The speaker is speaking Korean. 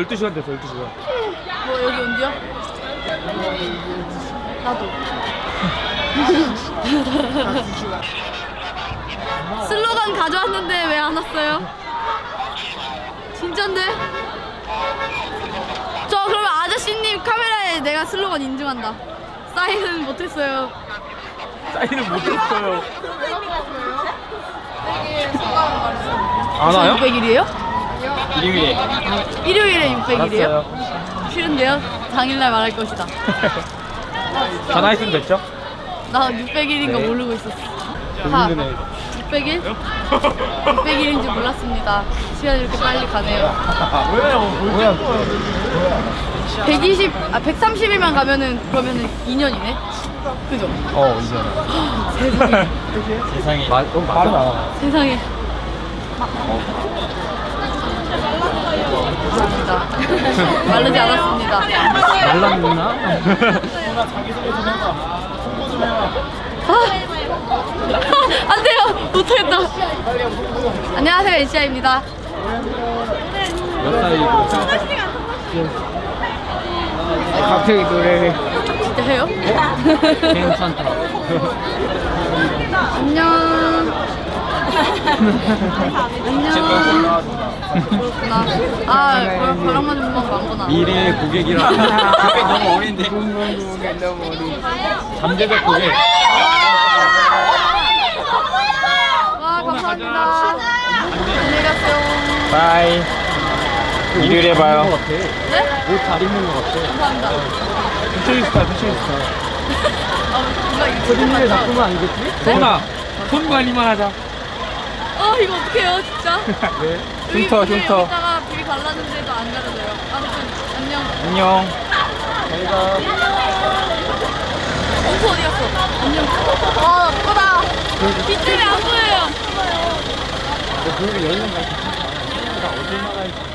12시간 됐어 12시간 뭐 여기 언제야? 나도. 슬로건 가져왔는데 왜 안 왔어요? 진짠데? 저 그러면 아저씨님 카메라에 내가 슬로건 인증한다. 사인은 못했어요. 사인을 못했어요 안 와요? 600일이에요? 일요일에 일요일에 600일이에요? 알았어요 싫은데요? 당일날 말할 것이다. 전화했으면 됐죠? 나 600일인 거 네. 모르고 있었어. 힘드네 600일? 600일인 줄 몰랐습니다. 시간이 이렇게 빨리 가네요. 왜요? 뭐야 120, 아 130일만 가면은 그러면은 2년이네. 그죠? 어 이제 세상에, 세상에 마, 너무 빠르다 세상에. 감사합니다. 마르지 않았습니다. 말랐나? 아, 안 돼요. 못하겠다. 안녕하세요. 몇 살이고 갑자기 노래를 진짜 해요? 괜찮다 안녕. 안녕. 그렇구나. 아, 벼- 벼락만 좀 많구나. 미래의 고객이라 고객 너무 어린데 잠재적 고객 와, 감사합니다. 안녕히 가세요. Bye 일요일에 봐요 네? 옷 잘 입는 것 같아 감사합니다. fashionista fashionista 아, 뭔가 이거 소리를 같다. 바꾸면 아니겠지? 전화 손 관리만 하자 어, 이거 어떡해요, 진짜? 왜? 여기 흉터 흉터 여기다가 BB 발랐는데도 안 가려져요. 아무튼, 안녕. 안녕 잘가 엄수 어디 갔어? 안녕. 아, 예쁘다. 빗줄이 안 보여요. 너 그러면 열면 갈수 있어 나 어딜 나가 있어